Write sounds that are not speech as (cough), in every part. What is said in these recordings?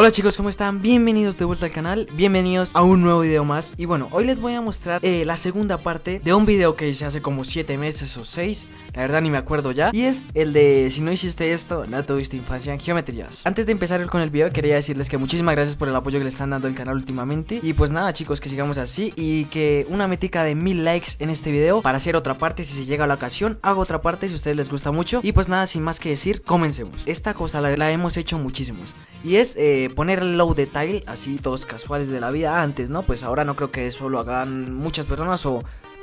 Hola chicos, ¿cómo están? Bienvenidos de vuelta al canal, bienvenidos a un nuevo video más. Y bueno, hoy les voy a mostrar eh, la segunda parte de un video que hice hace como 7 meses o 6 La verdad ni me acuerdo ya Y es el de si no hiciste esto, no tuviste infancia en geometrías. Antes de empezar con el video quería decirles que muchísimas gracias por el apoyo que le están dando al canal últimamente. Y pues nada chicos, que sigamos así Y que una metica de mil likes en este video Para hacer otra parte si se llega a la ocasión Hago otra parte si a ustedes les gusta mucho. Y pues nada, sin más que decir, comencemos. Esta cosa la, hemos hecho muchísimos. Y es... Eh, poner el low detail, así todos casuales de la vida antes, ¿no? Pues ahora no creo que eso lo hagan muchas personas o,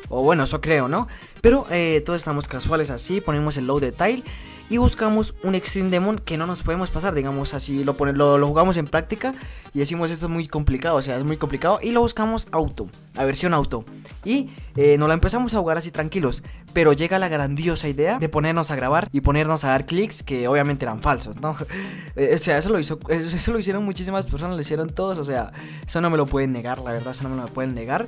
o bueno, eso creo, ¿no? Pero eh, todos estamos casuales así, ponemos el low detail y buscamos un Extreme Demon que no nos podemos pasar, digamos así, lo, lo, lo, jugamos en práctica y decimos esto es muy complicado, o sea, es muy complicado y lo buscamos auto, a versión auto y eh, nos la empezamos a jugar así tranquilos, pero llega la grandiosa idea de ponernos a grabar y ponernos a dar clics que obviamente eran falsos, ¿no? (laughs) Eh, o sea, eso lo, hizo, eso lo hicieron muchísimas personas, lo hicieron todos, o sea, eso no me lo pueden negar, la verdad, eso no me lo pueden negar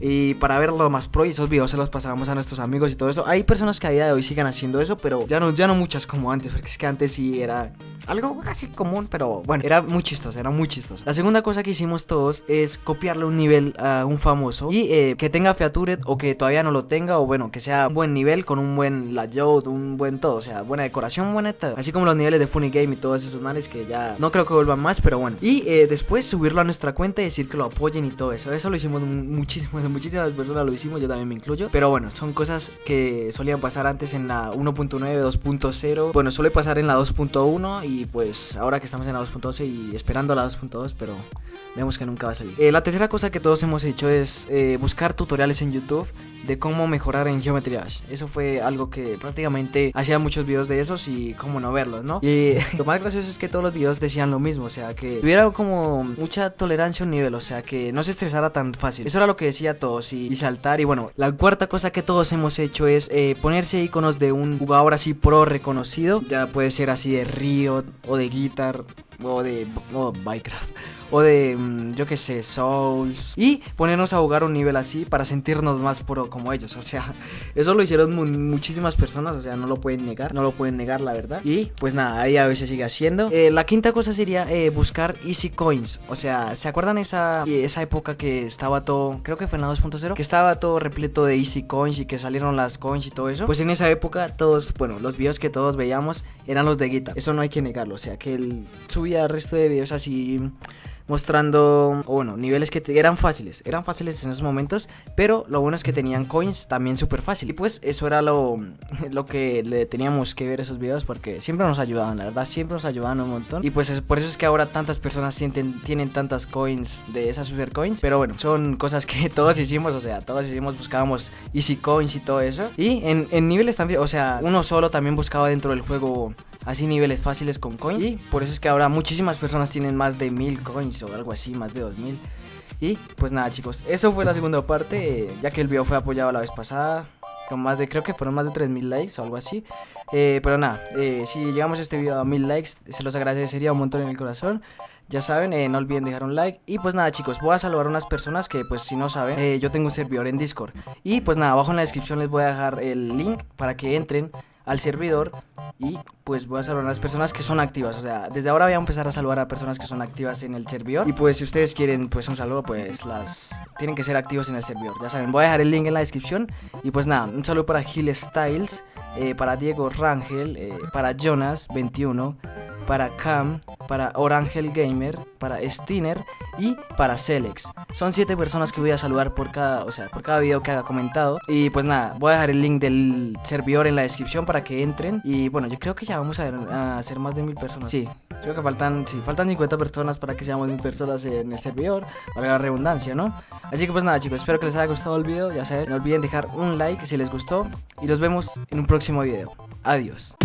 y para verlo más pro y esos videos se los pasábamos a nuestros amigos y todo eso, hay personas que a día de hoy siguen haciendo eso, pero ya no, ya no muchas como antes, porque es que antes sí era algo casi común, pero bueno, era muy chistoso, era muy chistoso. La segunda cosa que hicimos todos es copiarle un nivel a un famoso y eh, que tenga featured o que todavía no lo tenga, o bueno, que sea un buen nivel con un buen layout, un buen todo, o sea, buena decoración, buena todo. Así como los niveles de Funny Game y todos esos manes que ya no creo que vuelvan más, pero bueno. Y eh, después subirlo a nuestra cuenta y decir que lo apoyen y todo eso. Eso lo hicimos muchísimas, (laughs) muchísimas personas lo hicimos, yo también me incluyo. Pero bueno, son cosas que solían pasar antes en la 1.9, 2.0. Bueno, suele pasar en la 2.1 y pues ahora que estamos en la 2.12 y esperando la 2.2, pero vemos que nunca va a salir. Eh, la tercera cosa que todos hemos hecho es eh, buscar tutoriales en YouTube de cómo mejorar en Geometry Dash. Eso fue algo que prácticamente hacía muchos videos de esos y cómo no verlos, ¿no? Y (laughs) lo más gracioso es que todos los videos decían lo mismo, o sea, que tuviera como mucha tolerancia a un nivel, o sea, que no se estresara tan fácil. Eso era lo que decía todos y, saltar. Y bueno, la cuarta cosa que todos hemos hecho es eh, ponerse iconos de un jugador así pro reconocido. Ya puede ser así de Riot o de Guitar o de Minecraft o de mm, yo que sé Souls y ponernos a jugar un nivel así para sentirnos más pro como ellos. O sea (laughs) eso lo hicieron muchísimas personas o sea no lo pueden negar no lo pueden negar la verdad. Y pues nada ahí a veces sigue haciendo. Eh, la quinta cosa sería eh, buscar easy coins. O sea se acuerdan esa esa época que estaba todo creo que fue en la 2.0 que estaba todo repleto de easy coins y que salieron las coins y todo eso pues en esa época todos bueno los videos que todos veíamos eran los de guitar eso no hay que negarlo o sea que él subía el resto de videos así mostrando, bueno, niveles que eran fáciles, eran fáciles en esos momentos, pero lo bueno es que tenían coins también súper fácil. Y pues eso era lo, (laughs) lo que le teníamos que ver esos videos porque siempre nos ayudaban, la verdad, siempre nos ayudaban un montón. Y pues por eso es que ahora tantas personas sienten, tienen tantas coins de esas super coins, pero bueno, son cosas que (laughs) todos hicimos, o sea, todos hicimos, buscábamos easy coins y todo eso. Y en, en niveles también, o sea, uno solo también buscaba dentro del juego así niveles fáciles con coins. Y por eso es que ahora muchísimas personas tienen más de mil coins o algo así, más de 2000. Y pues nada chicos, eso fue la segunda parte, ya que el video fue apoyado la vez pasada, con más de, creo que fueron más de 3000 likes o algo así. Eh, pero nada, eh, si llegamos a este video a 1000 likes, se los agradecería un montón en el corazón. Ya saben, eh, no olviden dejar un like Y pues nada chicos, voy a saludar a unas personas que pues si no saben Yo tengo un servidor en Discord Y pues nada, abajo en la descripción les voy a dejar el link para que entren al servidor y pues voy a saludar a las personas que son activas, o sea, desde ahora voy a empezar a saludar a personas que son activas en el servidor. Y pues si ustedes quieren pues un saludo pues las tienen que ser activos en el servidor, ya saben, voy a dejar el link en la descripción. Y pues nada, un saludo para Gil Styles, eh, para Diego Rangel, eh, para Jonas21, para Cam, para Orangel Gamer, para Stiner y para Celex. Son 7 personas que voy a saludar por cada, o sea, por cada video que haga comentado. Y pues nada, voy a dejar el link del servidor en la descripción para que entren. Y bueno, yo creo que ya vamos a, hacer más de mil personas. Sí, creo que faltan, sí, faltan 50 personas para que seamos mil personas en el servidor. Valga la redundancia, ¿no? Así que pues nada chicos, espero que les haya gustado el video. Ya saben, no olviden dejar un like si les gustó. Y nos vemos en un próximo video. Adiós.